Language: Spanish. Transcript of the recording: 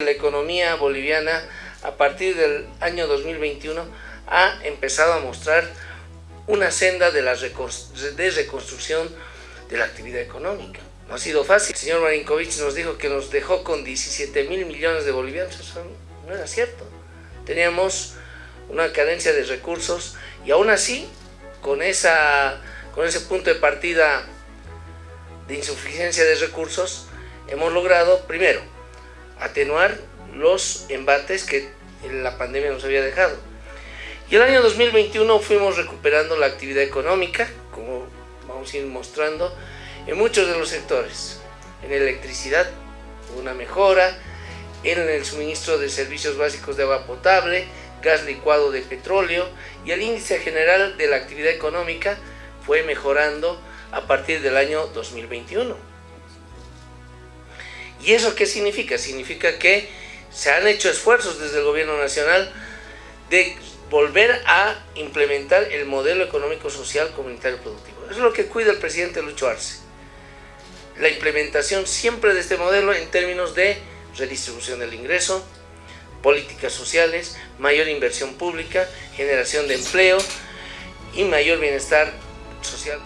La economía boliviana a partir del año 2021 ha empezado a mostrar una senda de, la de reconstrucción de la actividad económica. No ha sido fácil. El señor Marinkovic nos dijo que nos dejó con 17 mil millones de bolivianos. Eso no era cierto. Teníamos una cadencia de recursos y aún así, con, esa, con ese punto de partida de insuficiencia de recursos, hemos logrado, primero, atenuar los embates que la pandemia nos había dejado. Y el año 2021 fuimos recuperando la actividad económica, como vamos a ir mostrando, en muchos de los sectores. En electricidad, una mejora, en el suministro de servicios básicos de agua potable, gas licuado de petróleo y el índice general de la actividad económica fue mejorando a partir del año 2021. ¿Y eso qué significa? Significa que se han hecho esfuerzos desde el gobierno nacional de volver a implementar el modelo económico social comunitario productivo. Eso es lo que cuida el presidente Lucho Arce. La implementación siempre de este modelo en términos de redistribución del ingreso, políticas sociales, mayor inversión pública, generación de empleo y mayor bienestar social.